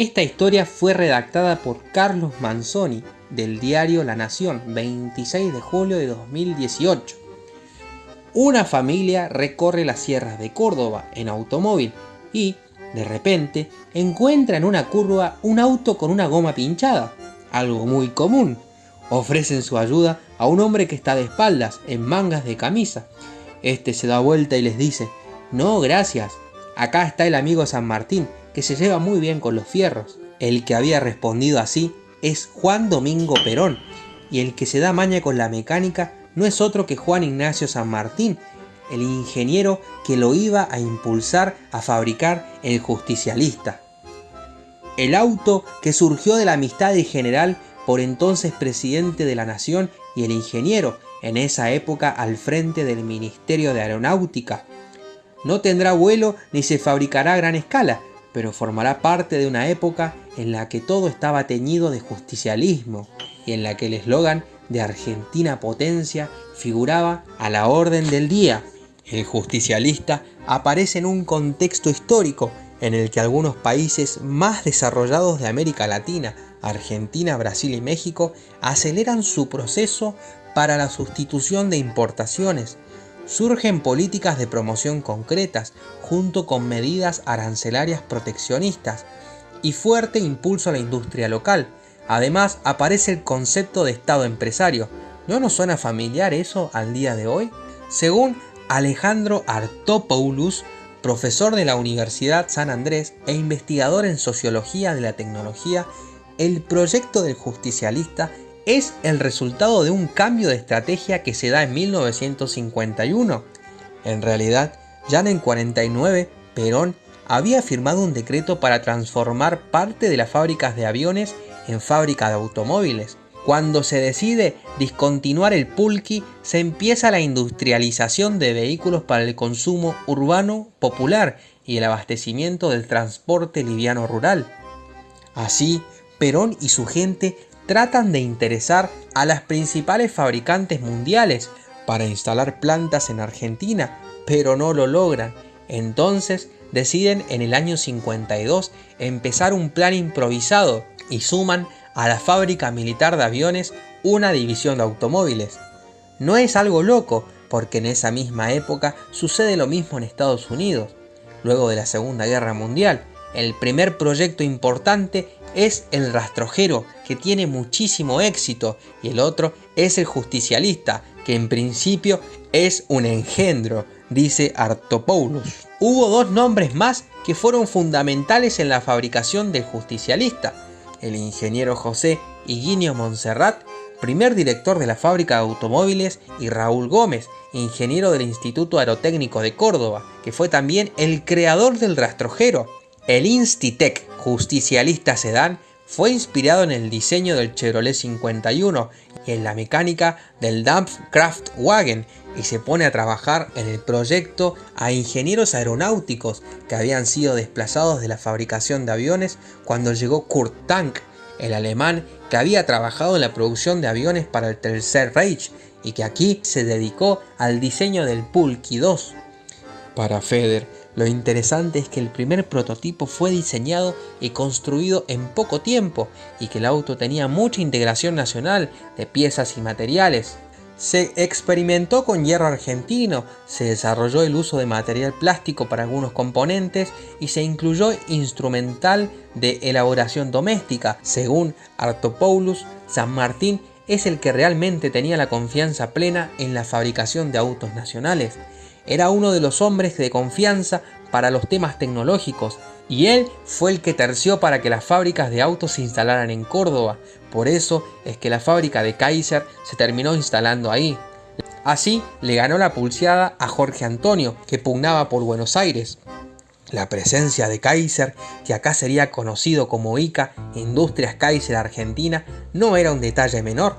Esta historia fue redactada por Carlos Manzoni del diario La Nación, 26 de julio de 2018. Una familia recorre las sierras de Córdoba en automóvil y, de repente, encuentra en una curva un auto con una goma pinchada, algo muy común. Ofrecen su ayuda a un hombre que está de espaldas, en mangas de camisa. Este se da vuelta y les dice, no, gracias, acá está el amigo San Martín, que se lleva muy bien con los fierros. El que había respondido así es Juan Domingo Perón, y el que se da maña con la mecánica no es otro que Juan Ignacio San Martín, el ingeniero que lo iba a impulsar a fabricar el justicialista. El auto que surgió de la amistad del general por entonces presidente de la nación y el ingeniero, en esa época al frente del Ministerio de Aeronáutica. No tendrá vuelo ni se fabricará a gran escala, pero formará parte de una época en la que todo estaba teñido de justicialismo y en la que el eslogan de Argentina Potencia figuraba a la orden del día. El justicialista aparece en un contexto histórico en el que algunos países más desarrollados de América Latina, Argentina, Brasil y México, aceleran su proceso para la sustitución de importaciones. Surgen políticas de promoción concretas, junto con medidas arancelarias proteccionistas, y fuerte impulso a la industria local, Además, aparece el concepto de Estado empresario. ¿No nos suena familiar eso al día de hoy? Según Alejandro Artopoulos, profesor de la Universidad San Andrés e investigador en Sociología de la Tecnología, el proyecto del justicialista es el resultado de un cambio de estrategia que se da en 1951. En realidad, ya en el 49, Perón había firmado un decreto para transformar parte de las fábricas de aviones en fábrica de automóviles. Cuando se decide discontinuar el pulqui, se empieza la industrialización de vehículos para el consumo urbano popular y el abastecimiento del transporte liviano rural. Así, Perón y su gente tratan de interesar a las principales fabricantes mundiales para instalar plantas en Argentina, pero no lo logran. Entonces deciden en el año 52 empezar un plan improvisado y suman a la fábrica militar de aviones una división de automóviles. No es algo loco, porque en esa misma época sucede lo mismo en Estados Unidos. Luego de la Segunda Guerra Mundial, el primer proyecto importante es el rastrojero, que tiene muchísimo éxito, y el otro es el justicialista, que en principio es un engendro, dice Artopoulos. Hubo dos nombres más que fueron fundamentales en la fabricación del justicialista, el ingeniero José Higuinio Monserrat, primer director de la fábrica de automóviles, y Raúl Gómez, ingeniero del Instituto Aerotécnico de Córdoba, que fue también el creador del rastrojero. El Institec justicialista sedán fue inspirado en el diseño del Chevrolet 51 y en la mecánica del Dampfkraftwagen y se pone a trabajar en el proyecto a ingenieros aeronáuticos que habían sido desplazados de la fabricación de aviones cuando llegó Kurt Tank, el alemán que había trabajado en la producción de aviones para el Tercer Reich y que aquí se dedicó al diseño del Pulky 2. Para Feder, lo interesante es que el primer prototipo fue diseñado y construido en poco tiempo y que el auto tenía mucha integración nacional de piezas y materiales. Se experimentó con hierro argentino, se desarrolló el uso de material plástico para algunos componentes y se incluyó instrumental de elaboración doméstica. Según Artopoulos, San Martín es el que realmente tenía la confianza plena en la fabricación de autos nacionales. Era uno de los hombres de confianza para los temas tecnológicos y él fue el que terció para que las fábricas de autos se instalaran en Córdoba. Por eso es que la fábrica de Kaiser se terminó instalando ahí. Así le ganó la pulseada a Jorge Antonio, que pugnaba por Buenos Aires. La presencia de Kaiser, que acá sería conocido como ICA, Industrias Kaiser Argentina, no era un detalle menor,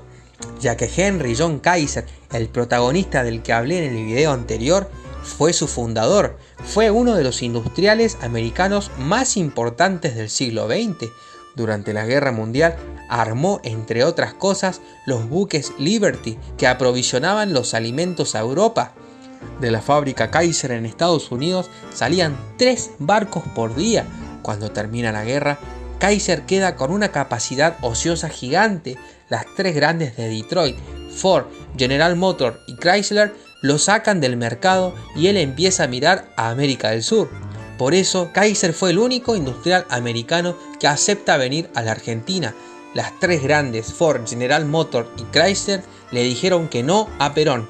ya que Henry John Kaiser, el protagonista del que hablé en el video anterior, fue su fundador, fue uno de los industriales americanos más importantes del siglo XX. Durante la Guerra Mundial armó, entre otras cosas, los buques Liberty que aprovisionaban los alimentos a Europa. De la fábrica Kaiser en Estados Unidos salían tres barcos por día. Cuando termina la guerra, Kaiser queda con una capacidad ociosa gigante. Las tres grandes de Detroit, Ford, General Motors y Chrysler, lo sacan del mercado y él empieza a mirar a América del Sur. Por eso, Kaiser fue el único industrial americano que acepta venir a la Argentina. Las tres grandes, Ford, General Motors y Chrysler, le dijeron que no a Perón.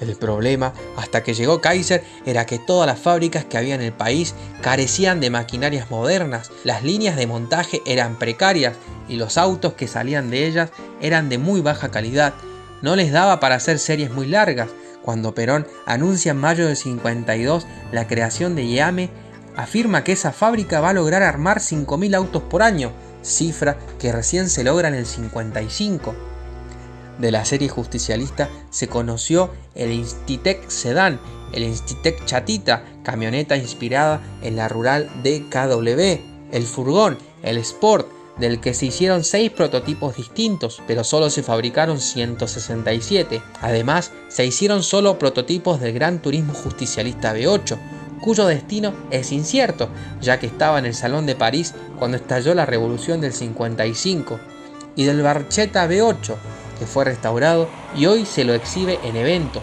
El problema, hasta que llegó Kaiser, era que todas las fábricas que había en el país carecían de maquinarias modernas, las líneas de montaje eran precarias y los autos que salían de ellas eran de muy baja calidad. No les daba para hacer series muy largas. Cuando Perón anuncia en mayo del 52 la creación de IAME, afirma que esa fábrica va a lograr armar 5.000 autos por año, cifra que recién se logra en el 55 de la serie justicialista se conoció el Institec Sedan, el Institec Chatita, camioneta inspirada en la rural DKW, el furgón, el Sport, del que se hicieron 6 prototipos distintos, pero solo se fabricaron 167. Además, se hicieron solo prototipos del Gran Turismo Justicialista B8, cuyo destino es incierto, ya que estaba en el Salón de París cuando estalló la Revolución del 55, y del Barchetta B8, que fue restaurado y hoy se lo exhibe en eventos.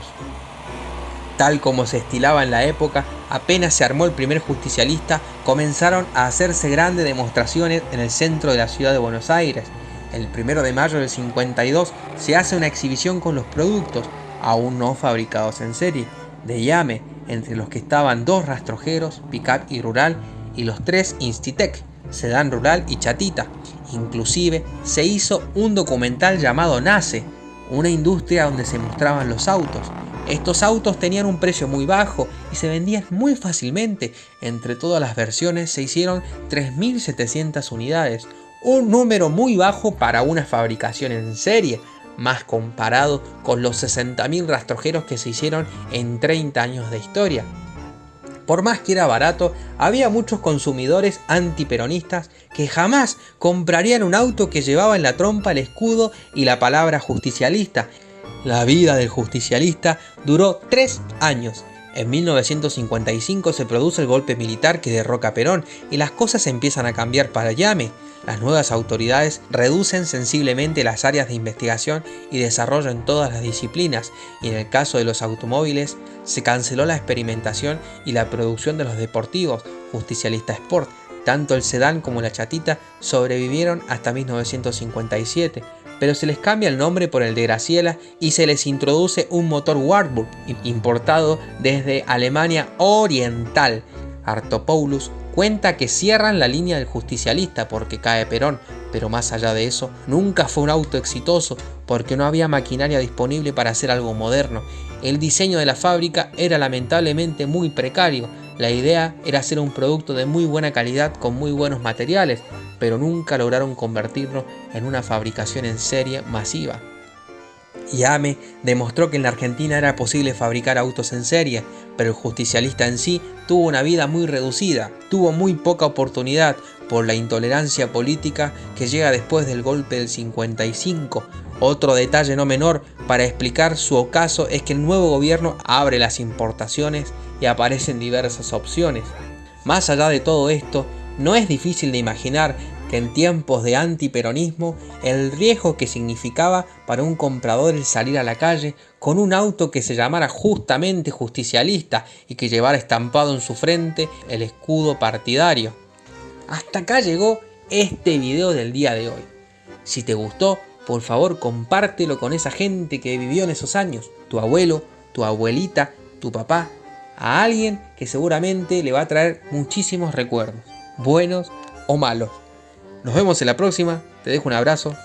Tal como se estilaba en la época, apenas se armó el primer justicialista, comenzaron a hacerse grandes demostraciones en el centro de la ciudad de Buenos Aires. El 1 de mayo del 52 se hace una exhibición con los productos, aún no fabricados en serie, de Yame, entre los que estaban dos rastrojeros, Pickup y Rural, y los tres Institec, Sedán Rural y Chatita, Inclusive se hizo un documental llamado Nace, una industria donde se mostraban los autos. Estos autos tenían un precio muy bajo y se vendían muy fácilmente. Entre todas las versiones se hicieron 3.700 unidades, un número muy bajo para una fabricación en serie, más comparado con los 60.000 rastrojeros que se hicieron en 30 años de historia. Por más que era barato, había muchos consumidores antiperonistas que jamás comprarían un auto que llevaba en la trompa el escudo y la palabra justicialista. La vida del justicialista duró tres años. En 1955 se produce el golpe militar que derroca Perón y las cosas empiezan a cambiar para Llame. Las nuevas autoridades reducen sensiblemente las áreas de investigación y desarrollo en todas las disciplinas, y en el caso de los automóviles, se canceló la experimentación y la producción de los deportivos, Justicialista Sport. Tanto el sedán como la chatita sobrevivieron hasta 1957, pero se les cambia el nombre por el de Graciela y se les introduce un motor Warburg importado desde Alemania Oriental. Artopoulos cuenta que cierran la línea del justicialista porque cae Perón, pero más allá de eso, nunca fue un auto exitoso porque no había maquinaria disponible para hacer algo moderno. El diseño de la fábrica era lamentablemente muy precario. La idea era hacer un producto de muy buena calidad con muy buenos materiales, pero nunca lograron convertirlo en una fabricación en serie masiva. Yame demostró que en la Argentina era posible fabricar autos en serie, pero el justicialista en sí tuvo una vida muy reducida, tuvo muy poca oportunidad por la intolerancia política que llega después del golpe del 55. Otro detalle no menor para explicar su ocaso es que el nuevo gobierno abre las importaciones y aparecen diversas opciones. Más allá de todo esto, no es difícil de imaginar en tiempos de antiperonismo el riesgo que significaba para un comprador el salir a la calle con un auto que se llamara justamente justicialista y que llevara estampado en su frente el escudo partidario. Hasta acá llegó este video del día de hoy. Si te gustó, por favor compártelo con esa gente que vivió en esos años, tu abuelo, tu abuelita, tu papá, a alguien que seguramente le va a traer muchísimos recuerdos, buenos o malos. Nos vemos en la próxima, te dejo un abrazo,